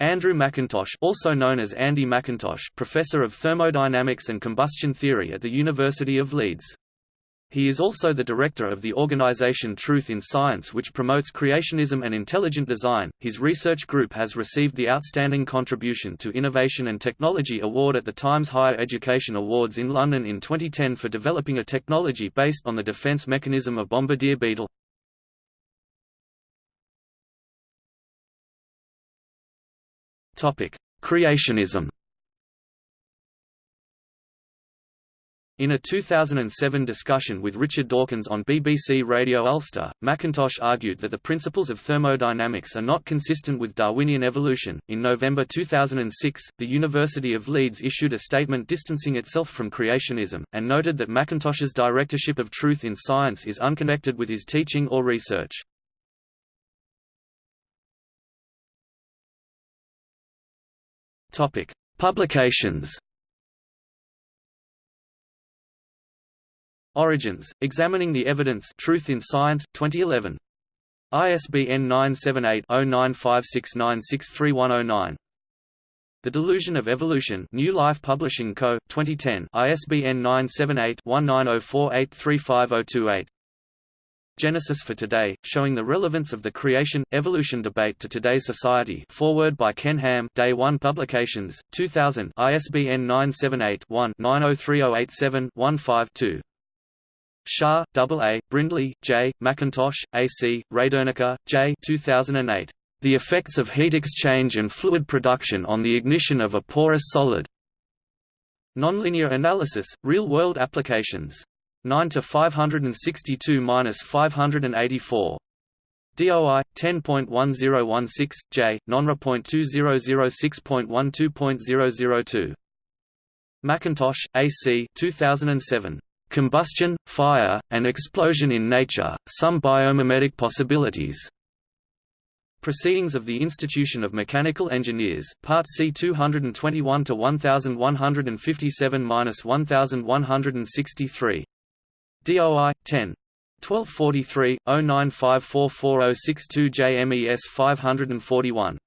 Andrew McIntosh also known as Andy McIntosh professor of thermodynamics and combustion theory at the University of Leeds. He is also the director of the organization Truth in Science which promotes creationism and intelligent design. His research group has received the Outstanding Contribution to Innovation and Technology Award at the Times Higher Education Awards in London in 2010 for developing a technology based on the defense mechanism of bombardier beetle. Topic: Creationism In a 2007 discussion with Richard Dawkins on BBC Radio Ulster, McIntosh argued that the principles of thermodynamics are not consistent with Darwinian evolution. In November 2006, the University of Leeds issued a statement distancing itself from creationism, and noted that McIntosh's directorship of truth in science is unconnected with his teaching or research. Publications. Origins, Examining the Evidence. Truth in Science, 2011. ISBN 978-0956963109. The Delusion of Evolution. New Life Publishing Co., 2010 ISBN 978-1904835028 Genesis for Today, showing the relevance of the creation-evolution debate to today's society foreword by Ken Ham Day 1 Publications, 2000 ISBN 978 one 903087 15 Shah, A. Brindley, J., McIntosh, A. C., Rademacher, J. 2008. The effects of heat exchange and fluid production on the ignition of a porous solid. Nonlinear analysis, real-world applications. 9 to 562-584. DOI 10.1016 J nonra.2006.12.002 McIntosh AC 2007 Combustion, Fire, and Explosion in Nature, Some Biomimetic Possibilities. Proceedings of the Institution of Mechanical Engineers, Part C 221 to 1157-1163. DOI 10 1243 09544062 JMES 541